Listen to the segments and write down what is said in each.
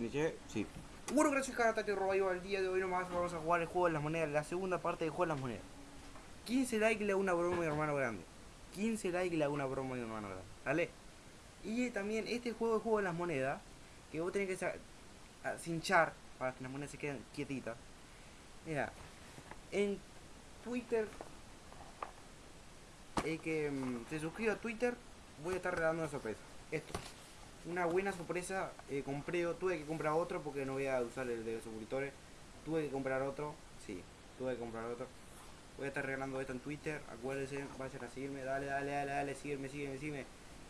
¿Ya? Sí. Bueno, gracias Tati Robayo. El día de hoy nomás vamos a jugar el juego de las monedas, la segunda parte del juego de las monedas. 15 likes le hago una broma a mi hermano grande. 15 likes le hago una broma a mi hermano grande. ¿Vale? Y también este juego, el juego de las monedas, que vos tenés que cinchar para que las monedas se queden quietitas. Mira, en Twitter, el que mm, se suscriba a Twitter, voy a estar regalando una sorpresa. Esto una buena sorpresa. Eh, compré, tuve que comprar otro porque no voy a usar el de suscriptores. Tuve que comprar otro. Sí, tuve que comprar otro. Voy a estar regalando esto en Twitter. Acuérdense, vayan a seguirme. Dale, dale, dale, dale. Sígueme, sígueme, sígueme.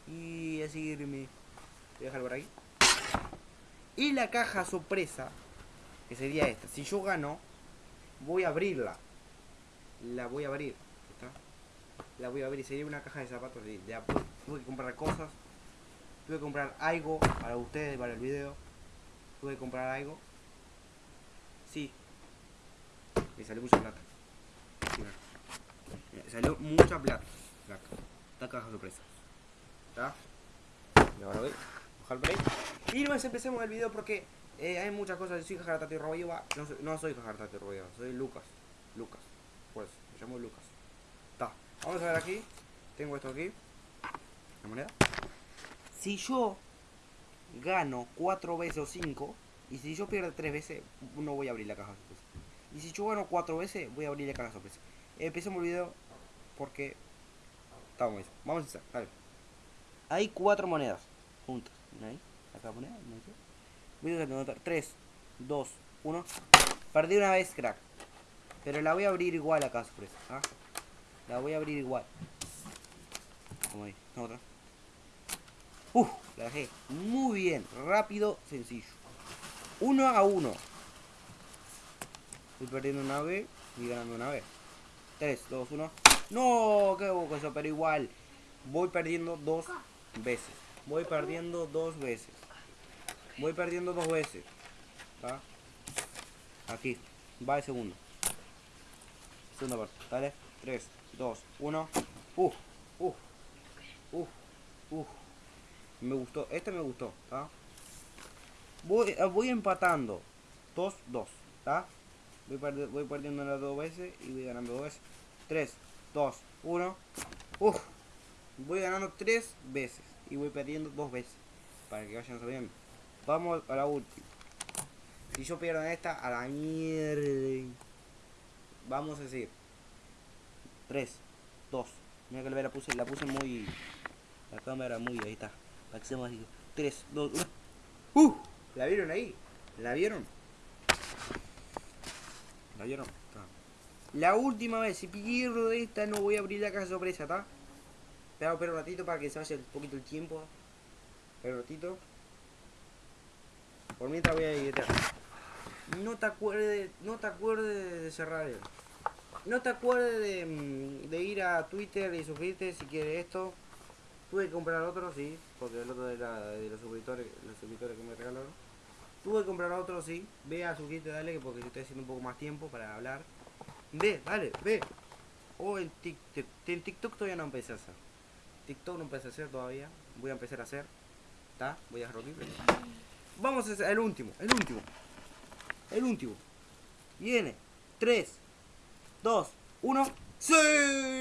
Y a seguirme. Voy a dejar por aquí. Y la caja sorpresa, que sería esta. Si yo gano, voy a abrirla. La voy a abrir. ¿Está? La voy a abrir. Sería una caja de zapatos de, de Tuve que comprar cosas Tuve que comprar algo para ustedes, para el video. Tuve que comprar algo. Sí. Me salió mucha plata. Me salió mucha plata. Esta caja sorpresa. ¿Está? Y ahora voy bajar por ahí. Y no empecemos el video porque eh, hay muchas cosas. Yo soy Jajaratati Robayova. No, no soy Jajaratati Robayova, soy Lucas. Lucas. Pues, me llamo Lucas. Está. Vamos a ver aquí. Tengo esto aquí. La moneda. Si yo gano cuatro veces o cinco, y si yo pierdo tres veces, no voy a abrir la caja sorpresa. Y si yo gano cuatro veces, voy a abrir la caja sorpresa. Empecemos el video porque estamos eso. Vamos a empezar, dale. Hay cuatro monedas juntas. Ahí, acá moneda, Voy a anotar 3, 2, 1. Perdí una vez, crack. Pero la voy a abrir igual caja sorpresa. ¿ah? La voy a abrir igual. Como ahí, otra. Uf, la dejé. Muy bien. Rápido, sencillo. Uno a uno. Estoy perdiendo una vez y ganando una vez. 3, 2, 1. No, qué boca eso, pero igual. Voy perdiendo dos veces. Voy perdiendo dos veces. Voy perdiendo dos veces. ¿Está? Aquí. Va el segundo. Segunda parte. Dale. 3, 2, 1. Uf, uf, uf, uf. Me gustó, este me gustó, Voy, ah, voy empatando. 2, 2, Voy, voy perdiendo las dos veces y voy ganando dos veces. 3, 2, 1. Uf. Voy ganando tres veces y voy perdiendo dos veces. Para que vayan sabiendo. Vamos a la última. Si yo pierdo en esta, a la mierda. Vamos a decir. 3, 2. Mira que la puse, la puse muy... La cámara muy... Ahí está. Hacemos así. 3, 2, 1. ¡Uh! ¿La vieron ahí? ¿La vieron? ¿La vieron? La última vez, si pierdo de esta, no voy a abrir la caja sorpresa, ¿está? Espera, un ratito para que se vaya un poquito el tiempo. Espera un ratito. Por mientras voy a ir No te acuerdes, no te acuerdes de cerrar el. No te acuerdes de, mm, de ir a Twitter y suscribirte si quieres esto. Tuve que comprar otro, sí, porque el otro era de los suscriptores, los suscriptores que me regalaron. Tuve que comprar otro, sí. Ve a suscribirte, dale, porque estoy haciendo un poco más tiempo para hablar. Ve, dale, ve. O oh, en TikTok, TikTok todavía no empecé a hacer. TikTok no empecé a hacer todavía. Voy a empezar a hacer. ¿Está? Voy a dejarlo aquí. Vamos a el último, el último. El último. Viene. 3, 2, 1. ¡Sí!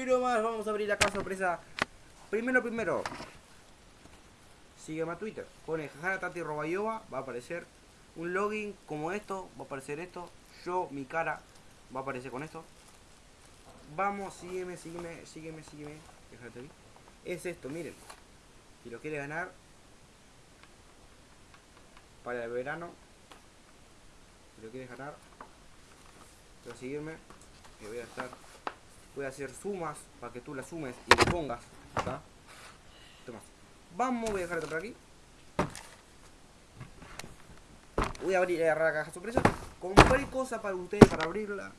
Nomás vamos a abrir la casa sorpresa Primero, primero. Sígueme a Twitter. Pone Tati. Va a aparecer un login como esto. Va a aparecer esto. Yo, mi cara. Va a aparecer con esto. Vamos, sígueme, sígueme, sígueme, sígueme. Déjate. Es esto, miren. Si lo quieres ganar. Para el verano. Si lo quieres ganar. A seguirme. Que voy a estar. Voy a hacer sumas para que tú las sumes y le pongas. Toma. Vamos, voy a dejar esto por aquí. Voy a abrir la caja sorpresa. Compré cosas para ustedes para abrirla.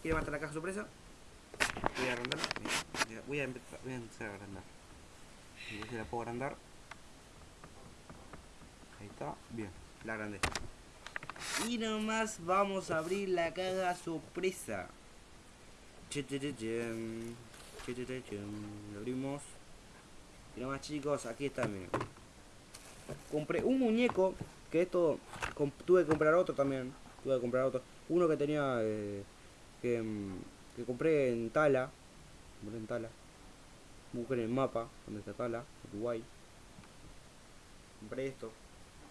Quiero matar la caja sorpresa. Voy a agrandarla. Voy a empezar, voy a, empezar a agrandar. La puedo agrandar. Ahí está. Bien, la agrandé. Y nomás vamos a abrir la caja sorpresa. Lo abrimos. Y más chicos, aquí está, miren. Compré un muñeco que esto tuve que comprar otro también. Tuve que comprar otro. Uno que tenía eh, que, mm, que compré en Tala. Compré en Tala. Busquen el mapa donde está Tala, Uruguay. Compré esto.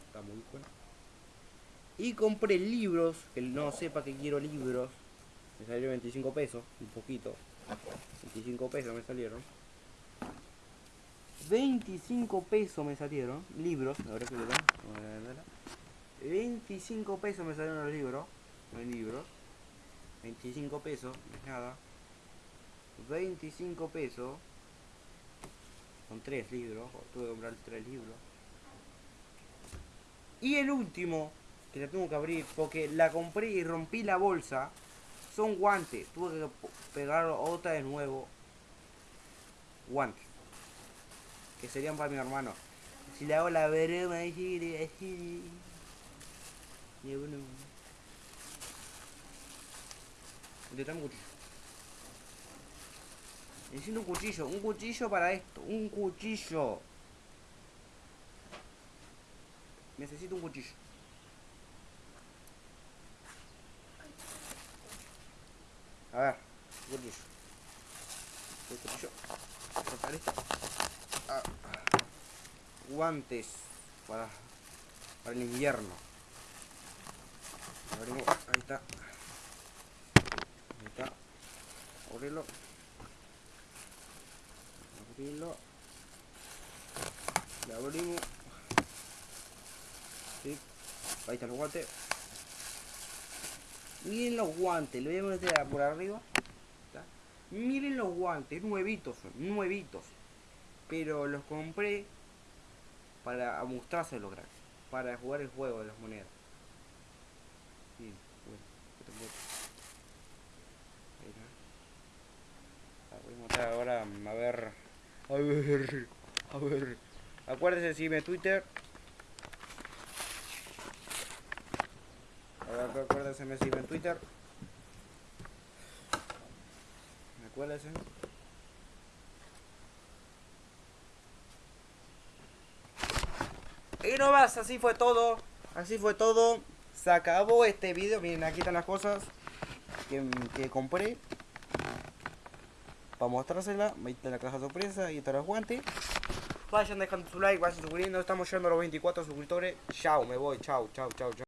Está muy bueno. Y compré libros, que no sepa que quiero libros. Me salió 25 pesos, un poquito. 25 pesos me salieron. 25 pesos me salieron. Libros, ahora que lo ven. Vamos a verla. 25 pesos me salieron los libros. Hay libros. 25 pesos, nada. 25 pesos. Son tres libros. Tuve que comprar tres libros. Y el último, que la tengo que abrir porque la compré y rompí la bolsa. Son guantes. Tuve que pegar otra de nuevo. Guantes. Que serían para mi hermano. Si le hago la gire, así. Necesito un cuchillo. Necesito un cuchillo. Un cuchillo para esto. Un cuchillo. Necesito un cuchillo. A ver, cuchillo. Cuchillo. Cortar esto. Ah. Guantes para, para el invierno. Abrimos. Ahí está. Ahí está. Abrirlo. Abrirlo. Le abrimos. Ahí están los guantes. Miren los guantes, lo voy a meter por arriba. Miren los guantes, nuevitos son, nuevitos. Pero los compré para mostrárselos. Para jugar el juego de las monedas. Voy a mostrar ahora, a ver. A ver. A ver. Acuérdense de seguirme en Twitter. A ver, acuérdense de seguirme en Twitter. Acuérdense. Y no más, así fue todo. Así fue todo. Se acabó este video. Miren, aquí están las cosas que, que compré. Para mostrársela. Ahí está la caja sorpresa. Ahí están los guantes. Vayan dejando su like, vayan suscribiendo. Estamos llegando a los 24 suscriptores. Chao, me voy. Chao, chao, chao, chao.